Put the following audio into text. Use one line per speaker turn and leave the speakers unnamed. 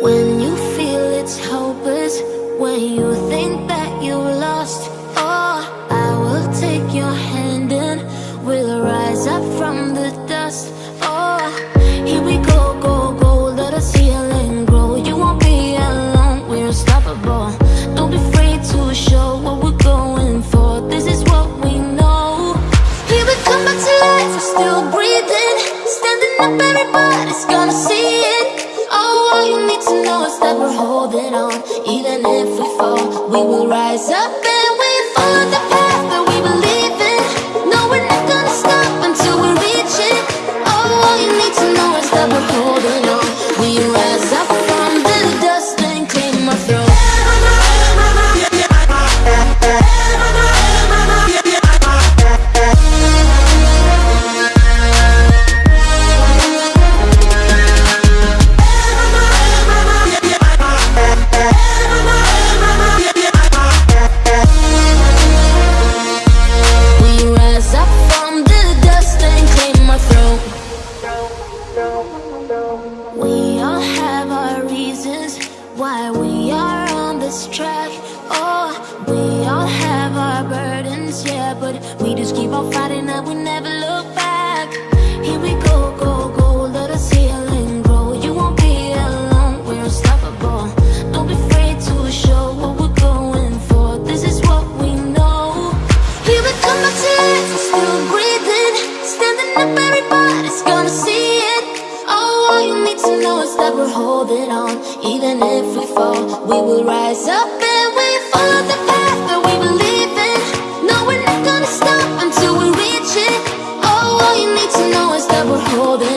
when you feel it's hopeless When you think that you're lost. Oh, I will take your hand and we'll rise up from the dust. Oh, here we go, go, go. Let us heal and grow. You won't be alone. We're unstoppable. Don't be afraid to show what we're going for. This is what we know. Here we come back to life. We're still breathing, standing up. Everybody's gonna see it. On. Even if we fall, we will rise up this track. Oh, we all have our burdens, yeah, but we just keep on fighting and we never look back. You know it's that we're holding on. Even if we fall, we will rise up and we follow the path that we believe in. No, we're not gonna stop until we reach it. Oh, all you need to know is that we're holding